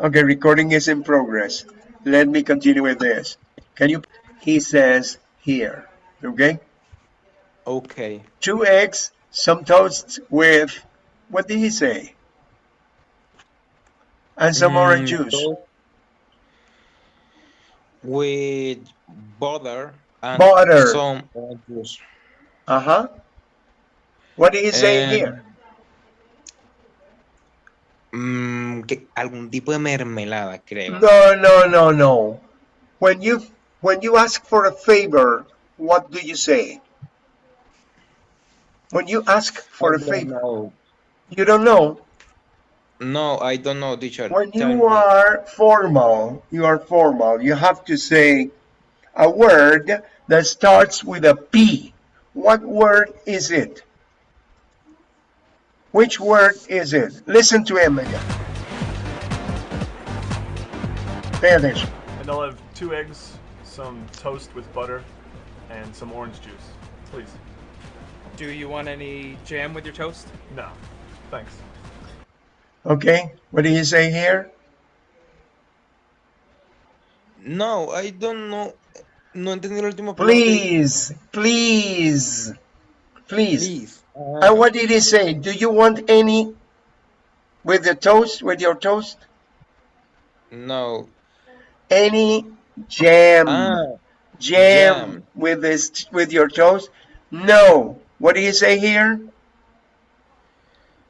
Okay, recording is in progress. Let me continue with this. Can you, he says here, okay? Okay. Two eggs, some toast with, what did he say? And some orange Mm, juice. With butter and Butter. some orange juice. Uh-huh. What did he say And- here? Mm, que- algún tipo de mermelada, creo. No, no, no, no. When you when you ask for a favor, what do you say? When you ask for I a favor, know. you don't know. No, I don't know, teacher. When Tell you me. are formal, you are formal. You have to say a word that starts with a P. What word is it? Which word is it? Listen to him again. Pay attention. And I'll have two eggs, some toast with butter, and some orange juice. Please. Do you want any jam with your toast? No. Thanks. Okay, what do you say here? No, I don't know. No entendí la última parte. Please, please, please. Please. And what did he say? Do you want any with the toast, with your toast? no. Any jam, Ah, jam, jam. with this, with your toast? No. What do you say here?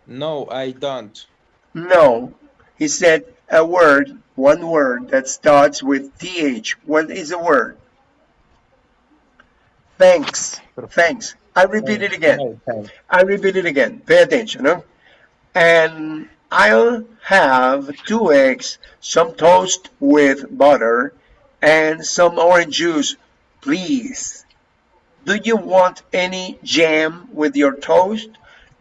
no, I don't. No. He said a word, one word that starts with th. What is the word? Thanks. Thanks. I repeat it again. I repeat it again. Pay attention. Huh? And I'll have two eggs, some toast with butter, and some orange juice, please. Do you want any jam with your toast?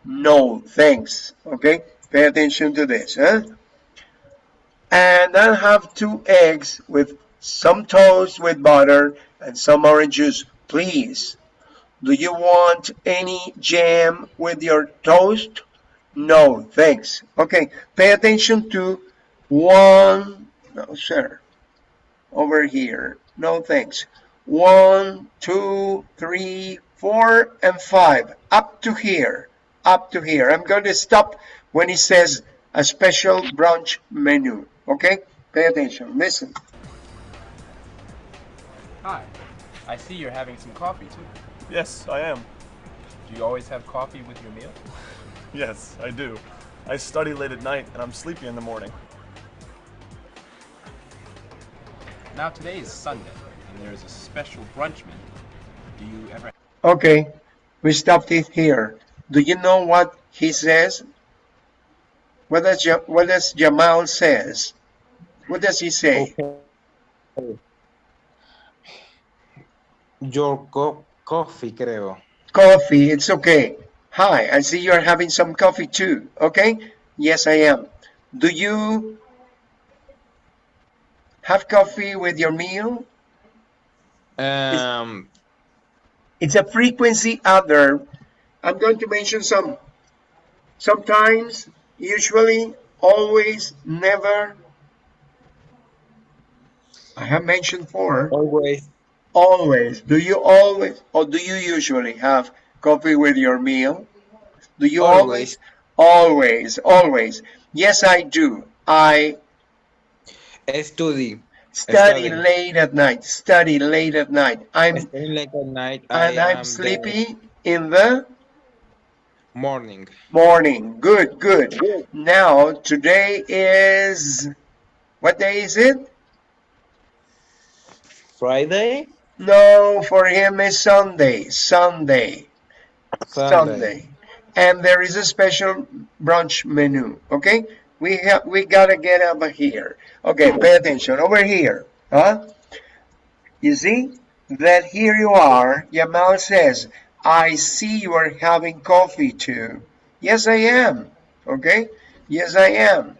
No, thanks. Okay, pay attention to this. Huh? And I'll have two eggs with some toast with butter and some orange juice, please. Do you want any jam with your toast? No, thanks. Okay, pay attention to one, no, sir, over here. No, thanks. One, two, three, four, and five. Up to here, up to here. I'm going to stop when it says a special brunch menu. Okay, pay attention. Listen. Hi. I see you're having some coffee too. Yes, I am. Do you always have coffee with your meal? Yes, I do. I study late at night and I'm sleepy in the morning. Now today is Sunday, and there is a special brunch menu. Do you ever Okay, we stopped it here. Do you know what he says? What does, Ja- what does Jamal says? What does he say? Okay. Your co coffee, creo. Coffee, it's okay. Hi, I see you're having some coffee too. Okay? Yes, I am. Do you have coffee with your meal? Um, It's a frequency adverb. I'm going to mention some. Sometimes, usually, always, never. I have mentioned four. always. Always. Do you always or do you usually have coffee with your meal? Do you always? Always, always. Yes, I do. I Study. study Study. late at night. Study late at night. I'm late at night. And I'm am sleepy in the Morning. morning. Good, good. Now, today is what day is it? Friday. No, for him is Sunday. Sunday. Sunday. Sunday. And there is a special brunch menu. Okay, we have we gotta get over here. Okay, pay attention over here. Huh? You see that here you are. Yamal says, "I see you are having coffee too." Yes, I am. Okay. Yes, I am.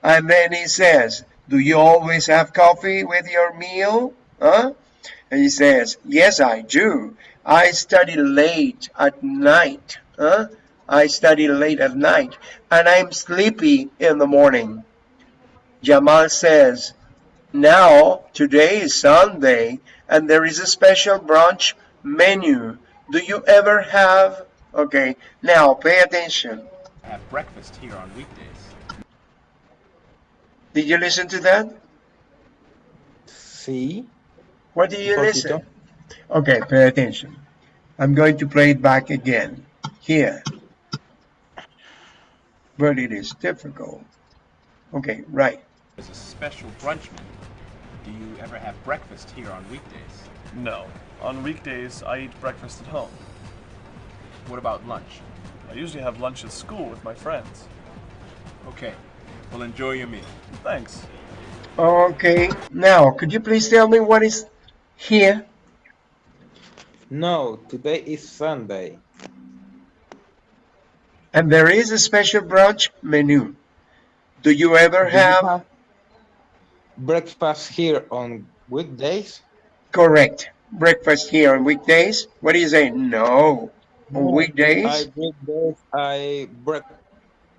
And then he says, "Do you always have coffee with your meal?" Huh? And he says, Yes, I do. I study late at night. Huh? I study late at night. And I'm sleepy in the morning. Jamal says, now today is Sunday and there is a special brunch menu. Do you ever have? Okay, now pay attention. Have breakfast here on weekdays. Did you listen to that? Sí. What do you Un listen? poquito. Okay, pay attention. I'm going to play it back again. Here. But it is difficult. Okay, right. There's a special brunch menu. Do you ever have breakfast here on weekdays? No. On weekdays, I eat breakfast at home. What about lunch? I usually have lunch at school with my friends. Okay. Well, enjoy your meal. Thanks. Okay, now could you please tell me what is here? No, today is Sunday. And there is a special brunch menu. Do you ever Do you have? breakfast here on weekdays? Correct. Breakfast here on weekdays? What do you say? No. On I weekdays? weekdays I break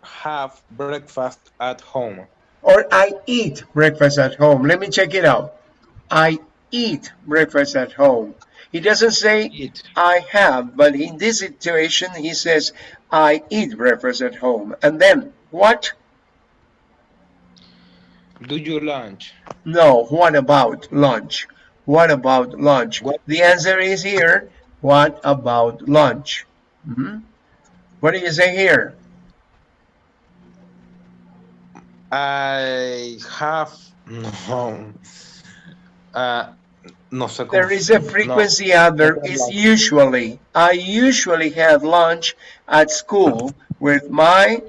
have breakfast at home. Or I eat breakfast at home. Let me check it out. I eat breakfast at home. He doesn't say Eat. I have, but in this situation, he says, I eat breakfast at home. And then, what? Do you lunch? No, what about lunch? What about lunch? What- The answer is here. What about lunch? Mhm. What do you say here? I have no. Uh, no sé. There is a no. frequency adverb. no, It's no. usually. I usually have lunch at school with my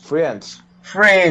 Friends. friends.